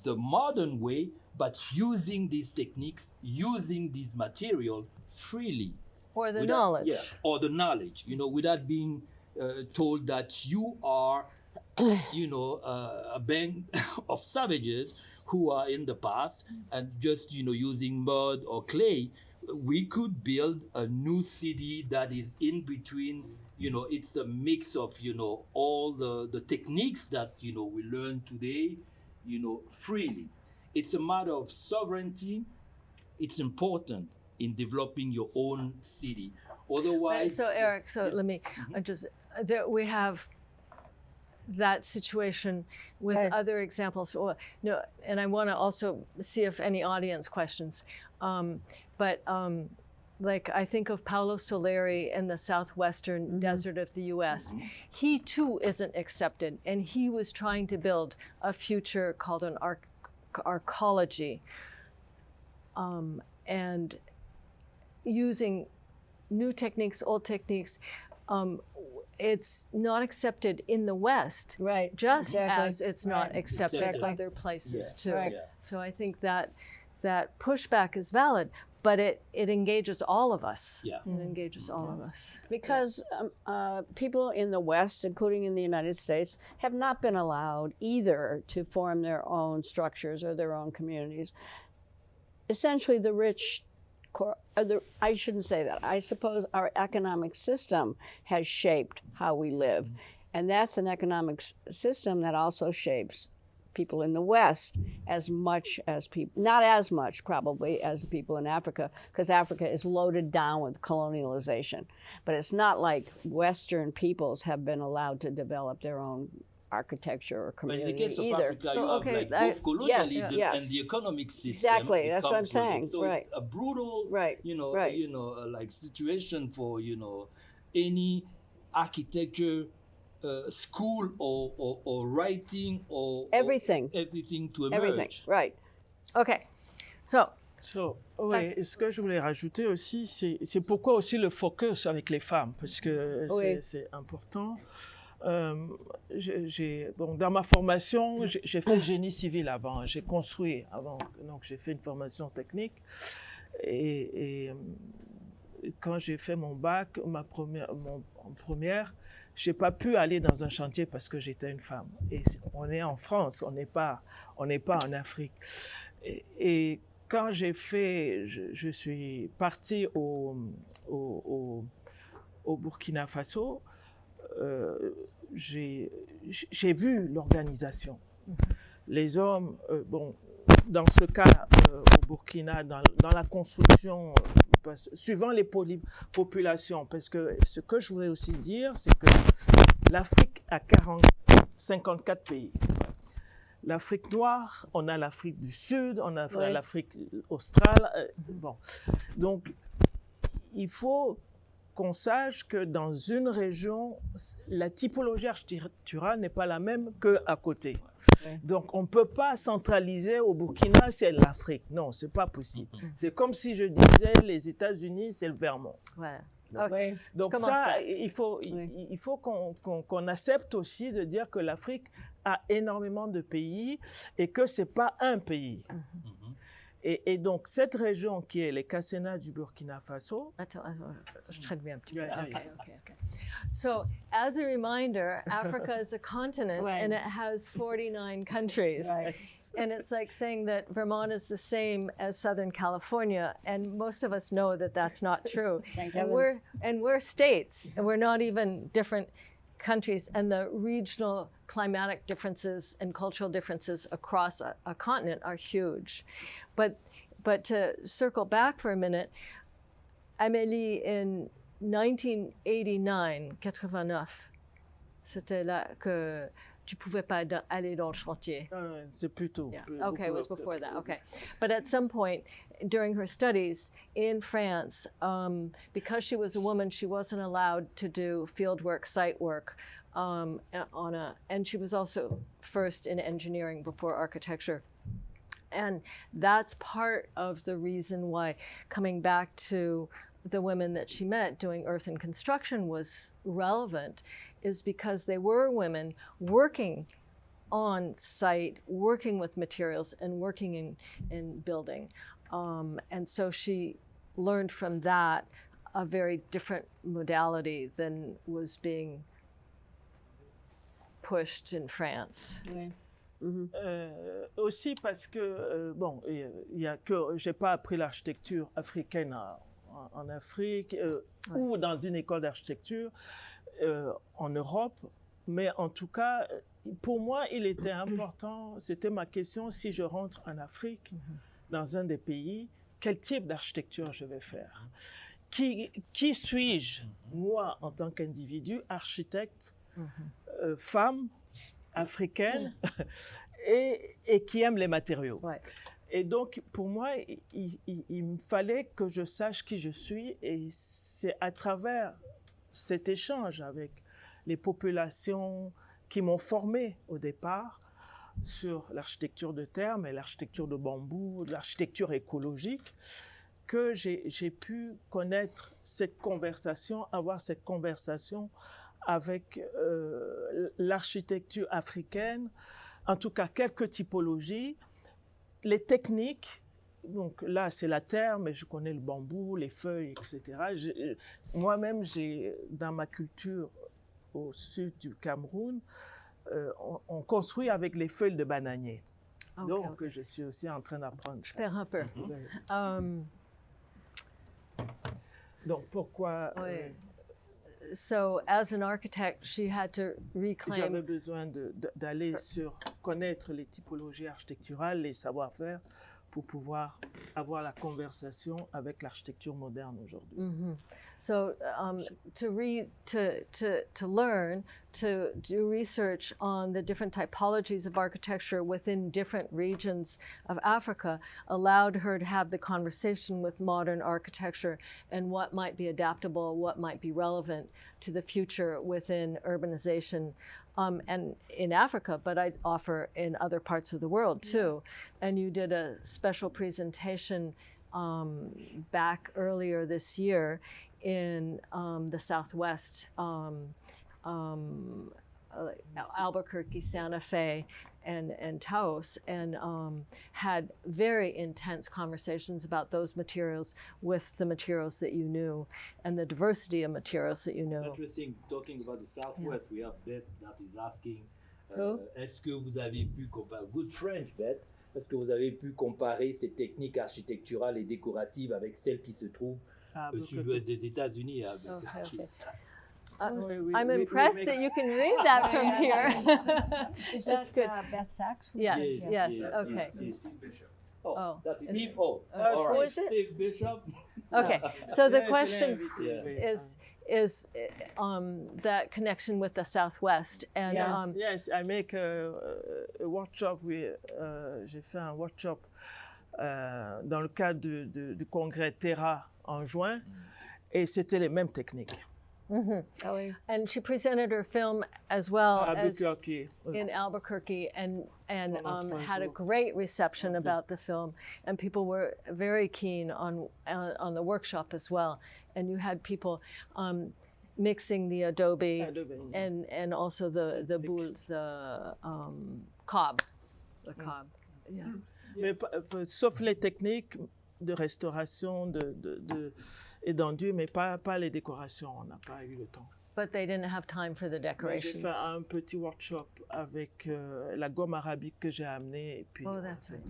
Speaker 6: the modern way, but using these techniques, using these materials freely.
Speaker 2: Or the
Speaker 6: without-
Speaker 2: knowledge.
Speaker 6: Yeah, or the knowledge, you know, without being uh, told that you are, (coughs) you know, uh, a band (coughs) of savages who are in the past and just, you know, using mud or clay. We could build a new city that is in between, you know, it's a mix of, you know, all the, the techniques that, you know, we learn today, you know, freely. It's a matter of sovereignty. It's important in developing your own city.
Speaker 2: Right,
Speaker 6: Otherwise,
Speaker 2: so Eric, so let me I just uh, there we have that situation with
Speaker 1: Okay.
Speaker 2: other examples. Well, no, and I want to also see if any audience questions. Um, but um, like I think of Paolo Soleri in the southwestern desert of the U.S. He too isn't accepted, and he was trying to build a future called an arc- arcology, um, and using new techniques, old techniques. Um, it's not accepted in the West,
Speaker 1: Right.
Speaker 2: just
Speaker 1: exactly.
Speaker 2: as it's not accepted
Speaker 6: Exactly.
Speaker 2: other places
Speaker 6: Yeah.
Speaker 2: too.
Speaker 1: Right.
Speaker 6: Yeah.
Speaker 2: So I think that that pushback is valid, but it it engages all of us.
Speaker 6: Yeah.
Speaker 2: It engages all of us.
Speaker 1: Because um, uh, people in the West, including in the United States, have not been allowed either to form their own structures or their own communities. Essentially, the rich, cor- uh, the, I shouldn't say that. I suppose our economic system has shaped how we live. And that's an economic s- system that also shapes people in the West as much as people, not as much probably as the people in Africa, because Africa is loaded down with colonialization. But it's not like Western peoples have been allowed to develop their own architecture or
Speaker 6: But in the
Speaker 1: community
Speaker 6: case of
Speaker 1: either.
Speaker 6: Africa,
Speaker 2: So, okay,
Speaker 6: like
Speaker 2: I-
Speaker 6: both colonialism
Speaker 1: Yes, yes.
Speaker 6: and the economic system.
Speaker 1: Exactly, that's what I'm
Speaker 6: with it.
Speaker 1: saying,
Speaker 6: So
Speaker 1: right.
Speaker 6: it's a brutal,
Speaker 1: Right,
Speaker 6: you know,
Speaker 1: right.
Speaker 6: you know, uh, like situation for you know any architecture uh, school or, or, or writing or or
Speaker 1: Everything.
Speaker 6: everything to emerge.
Speaker 1: Everything, right.
Speaker 2: Okay, so
Speaker 3: So, ouais, et ce que je voulais rajouter aussi, c'est pourquoi aussi le focus avec les femmes, parce que c'est- important. Euh, j'ai- bon, dans ma formation, j'ai fait génie civil avant. J'ai construit avant. Donc, j'ai fait une formation technique. Et, et, euh, quand j'ai fait mon bac, ma première, mon, en première, j'ai pas pu aller dans un chantier parce que j'étais une femme. Et on est en France, on n'est pas, on n'est pas en Afrique. Et, et quand j'ai fait, je, je suis partie au, au, au, au Burkina Faso, euh, j'ai vu l'organisation. Les hommes, euh, bon, dans ce cas euh, au Burkina, dans, dans la construction, euh, parce- suivant les populations, parce que ce que je voulais aussi dire, c'est que l'Afrique a 40, 54 pays. L'Afrique noire, on a l'Afrique du Sud, on a
Speaker 1: Ouais.
Speaker 3: l'Afrique australe. euh, bon, donc il faut qu'on sache que dans une région, la typologie architecturale n'est pas la même qu'à côté.
Speaker 1: Ouais.
Speaker 3: Donc, on ne peut pas centraliser au Burkina, c'est l'Afrique. Non, c'est pas possible. C'est comme si je disais les États-Unis, c'est le Vermont.
Speaker 2: Voilà.
Speaker 3: Donc ça,
Speaker 2: ça?
Speaker 3: il faut, il-
Speaker 1: Oui.
Speaker 3: il faut qu'on accepte aussi de dire que l'Afrique a énormément de pays et que c'est pas un pays. Et, et donc cette région qui est les Cassena du Burkina Faso,
Speaker 2: Attends, attends, je traduis un petit peu.
Speaker 3: Yeah, yeah,
Speaker 2: Okay, okay, okay. So, as a reminder, Africa is a continent (laughs)
Speaker 1: Right.
Speaker 2: and it has 49 countries. And it's like saying that Vermont is the same as Southern California, and most of us know that that's not true. (laughs)
Speaker 1: Thank
Speaker 2: and
Speaker 1: heavens.
Speaker 2: we're and we're states, and we're not even different countries. And the regional climatic differences and cultural differences across a, a continent are huge. But but to circle back for a minute, Amélie in 1989, 89, c'était là que tu pouvais pas aller dans le chantier.
Speaker 3: euh, c'est plutôt.
Speaker 2: Yeah.
Speaker 3: plus-
Speaker 2: Okay, it was before that. Okay. But at some point during her studies in France, um, because she was a woman, she wasn't allowed to do field work, site work. Um, on a, and she was also first in engineering before architecture. And that's part of the reason why coming back to the women that she met doing earth and construction was relevant, is because they were women working on site, working with materials and working in, in building. Um, and so she learned from that a very different modality than was being pushed in France.
Speaker 1: Ouais.
Speaker 3: Euh, aussi parce que euh, bon, il y a que j'ai pas appris l'architecture africaine à- en, en Afrique euh, ou dans une école d'architecture euh, en Europe, mais en tout cas, pour moi, il était (clears throat) important. C'était ma question si je rentre en Afrique, dans un des pays, quel type d'architecture je vais faire? Qui, qui suis-je, moi, en tant qu'individu, architecte, euh, femme, africaine, (laughs) et, et qui aime les matériaux?
Speaker 2: Ouais.
Speaker 3: Et donc, pour moi, il, il- fallait que je sache qui je suis, et c'est à travers cet échange avec les populations qui m'ont formé au départ sur l'architecture de terre, mais l'architecture de bambou, l'architecture écologique, que j'ai pu connaître cette conversation, avoir cette conversation avec euh, l'architecture africaine, en tout cas quelques typologies, les techniques. Donc là, c'est la terre, mais je connais le bambou, les feuilles, etc. J'ai- Moi-même, j'ai dans ma culture au sud du Cameroun, euh, on, on construit avec les feuilles de bananier.
Speaker 2: Ok,
Speaker 3: Donc, je suis aussi en train d'apprendre.
Speaker 2: Je perds un peu. Um,
Speaker 3: Donc, pourquoi euh.
Speaker 2: So, as an architect, she had to
Speaker 3: j'avais
Speaker 2: reclaim.
Speaker 3: besoin de- de- d'aller sur connaître les typologies architecturales, les savoir-faire, pour pouvoir avoir la conversation avec l'architecture moderne aujourd'hui.
Speaker 2: So, um, to read, to, to, to learn, to do research on the different typologies of architecture within different regions of Africa allowed her to have the conversation with modern architecture and what might be adaptable, what might be relevant to the future within urbanization. Um, and in Africa, but I offer in other parts of the world too. And you did a special presentation um, back earlier this year in um, the Southwest um, um, uh, Albuquerque, Santa Fe, and and Taos, and um, had very intense conversations about those materials with the materials that you knew, and the diversity of materials that you
Speaker 6: It's
Speaker 2: knew.
Speaker 6: interesting talking about the Southwest. We have Beth that is asking
Speaker 2: Who?
Speaker 6: euh, est-ce que vous avez pu comparer, good French Beth, est-ce que vous avez pu comparer ces techniques architecturales et décoratives avec celles qui se trouvent
Speaker 3: Ah,
Speaker 6: au sud-ouest des États-Unis
Speaker 2: Okay, okay. (laughs) Uh,
Speaker 3: Oui, oui,
Speaker 2: I'm
Speaker 3: oui, oui,
Speaker 2: impressed that you can read that from here. (laughs)
Speaker 1: Is
Speaker 2: That's
Speaker 1: that
Speaker 2: good.
Speaker 1: uh, Beth Sachs?
Speaker 2: Yes,
Speaker 6: Yes,
Speaker 2: yes,
Speaker 6: yes,
Speaker 2: okay.
Speaker 6: yes. Oh,
Speaker 2: Oh,
Speaker 6: that's Steve. Oh,
Speaker 3: Uh,
Speaker 6: right.
Speaker 3: is it?
Speaker 6: Steve Bishop. (laughs)
Speaker 2: Okay, so the question
Speaker 6: Yeah.
Speaker 3: oui.
Speaker 2: is is uh, um, that connection with the Southwest and
Speaker 3: Yes,
Speaker 2: um,
Speaker 3: yes, I make a, a workshop. with- euh, J'ai fait un workshop euh, dans le cadre du, du- du congrès Terra en juin, et c'était les mêmes techniques.
Speaker 2: And she presented her film as well as in Albuquerque and and um, had a great reception about the film. And people were very keen on uh, on the workshop as well. And you had people um, mixing the adobe
Speaker 3: Adobe, yeah.
Speaker 2: and and also the the boules the um, cob the cob. Yeah.
Speaker 3: Mais pas- pas- sauf les techniques de restauration de, de, de- et d'enduit, mais pas, pas les décorations. On n'a pas eu le temps.
Speaker 2: but they didn't have time for the
Speaker 3: Mais J'ai
Speaker 2: decorations
Speaker 3: fait un petit workshop avec euh, la gomme arabique que j'ai amenée. Et puis,
Speaker 2: Oh, that's right.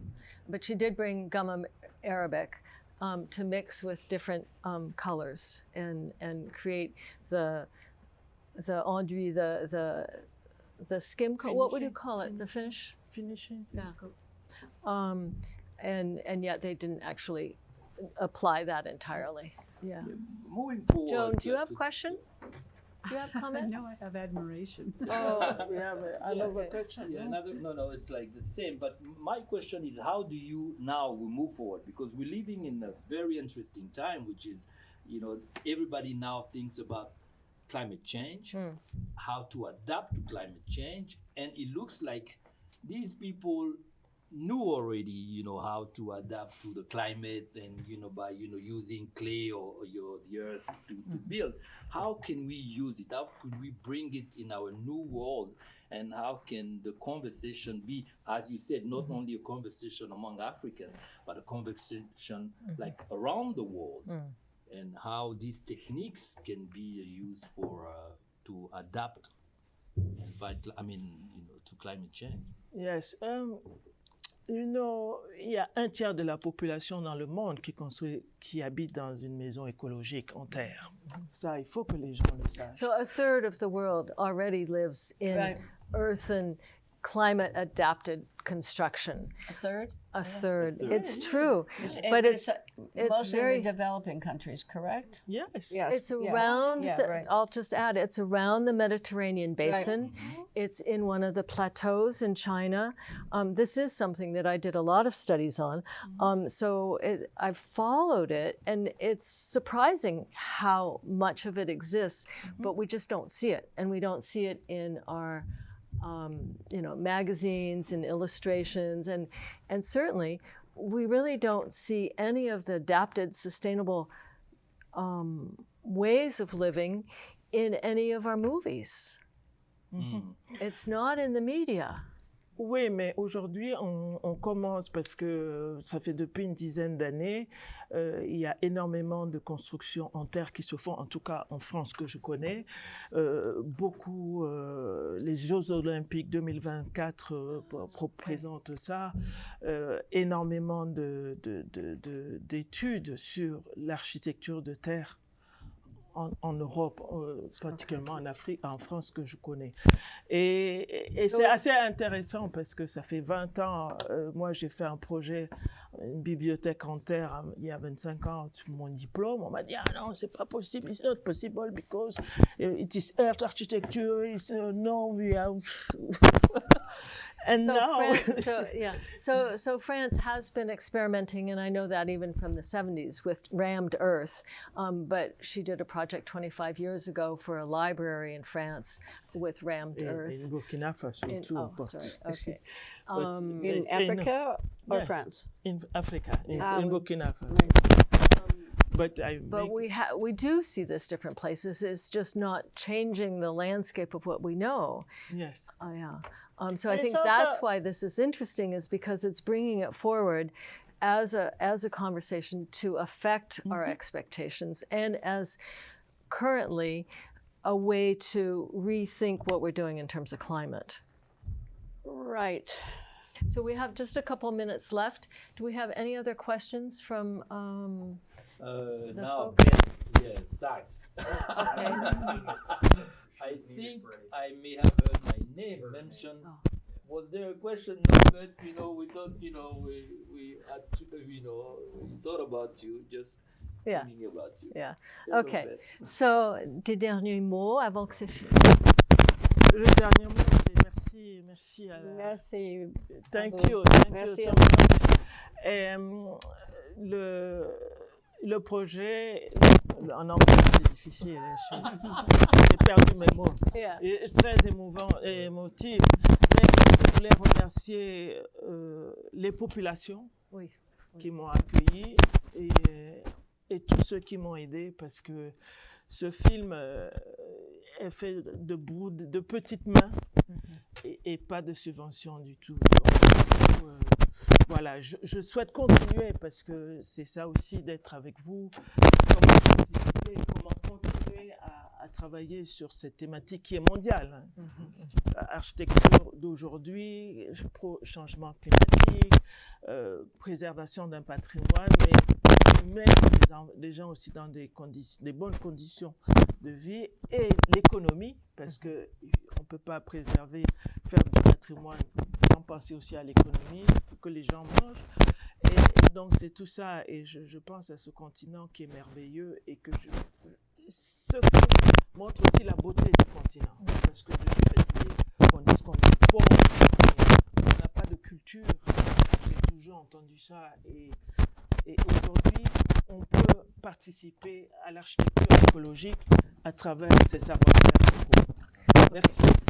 Speaker 2: But she did bring gum Arabic um, to mix with different um, colors and and create the the enduit, the the the skim. Co- what would you call it? The finish.
Speaker 3: finishing.
Speaker 2: Yeah. Um, and and yet they didn't actually apply that entirely. Yeah.
Speaker 6: Moving forward.
Speaker 2: Joan, do you have
Speaker 6: to-
Speaker 2: question? Do you have (laughs) comment?
Speaker 8: No, I have admiration.
Speaker 3: Oh, we have a-
Speaker 6: Yeah,
Speaker 3: another
Speaker 6: okay.
Speaker 3: touch.
Speaker 6: Yeah, another, no, no, it's like the same. But my question is, how do you now we move forward? Because we're living in a very interesting time, which is, you know, everybody now thinks about climate change, hmm. how to adapt to climate change, and it looks like these people knew already, you know, how to adapt to the climate and, you know, by, you know, using clay or, or your, the earth to, to build. How can we use it? How could we bring it in our new world? And how can the conversation be, as you said, not only a conversation among Africans, but a conversation like around the world? And how these techniques can be used for, uh, to adapt and fight, I mean, you know, to climate change.
Speaker 3: Yes. Um, you know, il y a un tiers de la population dans le monde qui construit, qui habite dans une maison écologique en terre. Ça, il faut que les gens le sachent.
Speaker 2: So a third of the world already lives in
Speaker 1: Right.
Speaker 2: earthen, climate adapted construction.
Speaker 1: A third?
Speaker 2: A third.
Speaker 6: third.
Speaker 2: It's true,
Speaker 1: And
Speaker 2: but it's
Speaker 1: uh,
Speaker 2: it's
Speaker 1: mostly
Speaker 2: very
Speaker 1: developing countries, correct?
Speaker 3: yes.
Speaker 1: Yes.
Speaker 2: it's around
Speaker 1: Yeah,
Speaker 2: the,
Speaker 1: right.
Speaker 2: I'll just add it's around the Mediterranean basin. It's in one of the plateaus in China. Um, this is something that I did a lot of studies on. Um, so it, I've followed it, and it's surprising how much of it exists, but we just don't see it, and we don't see it in our um, you know, magazines and illustrations, and and certainly we really don't see any of the adapted, sustainable um, ways of living in any of our movies. It's not in the media.
Speaker 3: Oui, mais aujourd'hui, on, on commence parce que ça fait depuis une dizaine d'années, euh, il y a énormément de constructions en terre qui se font, en tout cas en France que je connais. Euh, beaucoup, euh, les Jeux Olympiques 2024 euh, p- représentent ça. Euh, énormément de- de- de- de- d'études sur l'architecture de terre en, en Europe, euh, particulièrement en Afrique, en France que je connais. Et, et- et c'est assez intéressant parce que ça fait 20 ans, euh, moi j'ai fait un projet, une bibliothèque en terre hein, il y a 25 ans, sur mon diplôme, on m'a dit, ah non, c'est pas possible, it's not possible because it is earth architecture, it's, uh, no, we are... (laughs) (laughs) And
Speaker 2: So,
Speaker 3: now...
Speaker 2: France, (laughs) so yeah, so so France has been experimenting, and I know that even from the '70s with rammed earth. Um, but she did a project 25 years ago for a library in France with rammed
Speaker 3: in,
Speaker 2: earth.
Speaker 3: in Burkina Faso
Speaker 2: In-
Speaker 3: too,
Speaker 2: oh,
Speaker 3: but-
Speaker 2: sorry. (laughs) Okay.
Speaker 3: but
Speaker 2: Um,
Speaker 1: In
Speaker 3: it's in-
Speaker 1: Africa or
Speaker 3: Yes.
Speaker 1: France?
Speaker 3: in Africa, in, in. Burkina Faso. but I
Speaker 2: But we ha- we do see this different places. It's just not changing the landscape of what we know.
Speaker 3: yes.
Speaker 2: Oh yeah. Um, so I
Speaker 1: But it's
Speaker 2: think that's why this is interesting, is because it's bringing it forward as a as a conversation to affect our expectations, and as currently a way to rethink what we're doing in terms of climate.
Speaker 1: Right.
Speaker 2: So we have just a couple minutes left. Do we have any other questions from? Um,
Speaker 6: Uh,
Speaker 2: The
Speaker 6: now,
Speaker 2: folks-
Speaker 6: Ben, yeah, sax. (laughs) I think I may have heard my name mentioned.
Speaker 2: Oh.
Speaker 6: Was there a question? But you know, we thought, you know, we we had to, you know, we thought about you, just
Speaker 2: Yeah.
Speaker 6: thinking about you.
Speaker 2: yeah. Okay. So des derniers mots avant que c'est fini.
Speaker 3: Le dernier mot, c'est merci, merci à la-
Speaker 1: Merci.
Speaker 3: Thank you, thank
Speaker 1: Merci
Speaker 3: you so much. Et, euh, le, le projet, en anglais c'est difficile, hein, j'ai perdu mes mots. Et très émouvant et émotif. Mais je voulais remercier euh, les populations
Speaker 2: Oui.
Speaker 3: qui m'ont accueilli et, et tous ceux qui m'ont aidé parce que ce film euh, est fait de, de petites mains et, et pas de subventions du tout. Donc, euh, voilà, je, je souhaite continuer parce que c'est ça aussi d'être avec vous. Comment participer, comment continuer à, à travailler sur cette thématique qui est mondiale. hein. Architecture d'aujourd'hui, changement climatique, euh, préservation d'un patrimoine, mais mettre les, en- les gens aussi dans des, conditions, des bonnes conditions de vie et l'économie, parce que on peut pas préserver, faire du patrimoine penser aussi à l'économie. Que les gens mangent. Et, donc c'est tout ça. Et je, pense à ce continent qui est merveilleux et que ce film montre aussi la beauté du continent. Parce que je suis fatiguée qu'on dise qu'on est pauvre, et on n'a pas de culture. J'ai toujours entendu ça. Et, et aujourd'hui, on peut participer à l'architecture écologique à travers ces savoir-faire. Merci.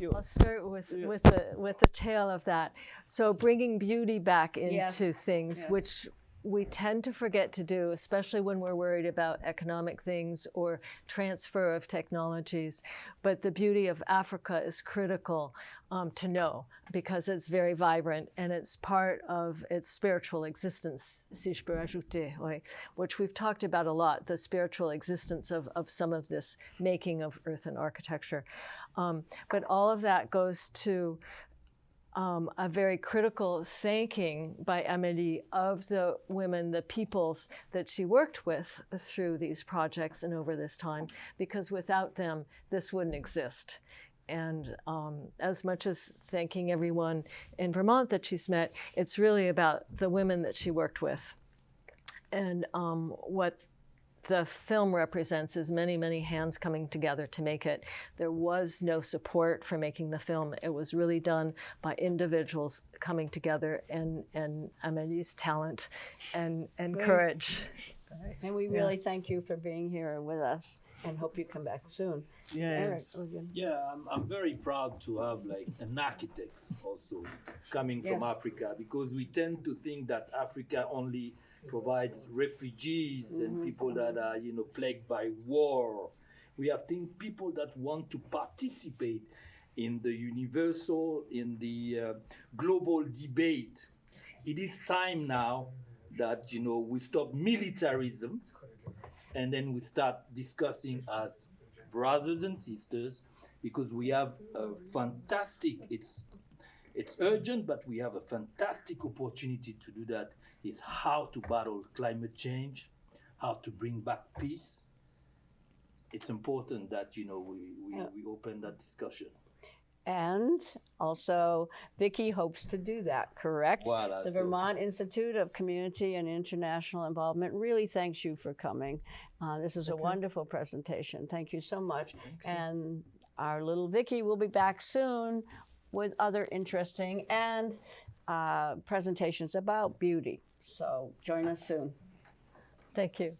Speaker 3: Thank you.
Speaker 2: I'll start with
Speaker 3: Yeah.
Speaker 2: with the with the tail of that. So bringing beauty back into
Speaker 1: Yes.
Speaker 2: things,
Speaker 1: Yes.
Speaker 2: which we tend to forget to do, especially when we're worried about economic things or transfer of technologies. But the beauty of Africa is critical um, to know because it's very vibrant and it's part of its spiritual existence, si je peux ajouter, which we've talked about a lot, the spiritual existence of, of some of this making of earth and architecture. Um, but all of that goes to um, a very critical thanking by Amélie of the women, the peoples that she worked with through these projects and over this time, because without them, this wouldn't exist. And um, as much as thanking everyone in Vermont that she's met, it's really about the women that she worked with. And um, what the film represents is many, many hands coming together to make it. There was no support for making the film. It was really done by individuals coming together and, and Amélie's talent and, and
Speaker 1: Great.
Speaker 2: courage.
Speaker 1: And we really thank you for being here with us and hope you come back soon. Eric,
Speaker 3: Yes.
Speaker 1: we're
Speaker 6: Yeah, I'm, I'm very proud to have like an architect also coming from Africa because we tend to think that Africa only provides refugees and people that are you know plagued by war. We have think people that want to participate in the universal, in the uh, global debate. It is time now that you know we stop militarism and then we start discussing as brothers and sisters because we have a fantastic it's it's urgent but we have a fantastic opportunity to do that is how to battle climate change how to bring back peace it's important that you know we we,
Speaker 1: Yeah.
Speaker 6: we open that discussion
Speaker 1: And also, Vicky hopes to do that, correct?
Speaker 6: Voilà,
Speaker 1: the
Speaker 6: so-
Speaker 1: Vermont Institute of Community and International Involvement really thanks you for coming. Uh, this is a wonderful presentation. Thank you so much. And our little Vicky will be back soon with other interesting and uh, presentations about beauty. So join us soon.
Speaker 2: Thank you.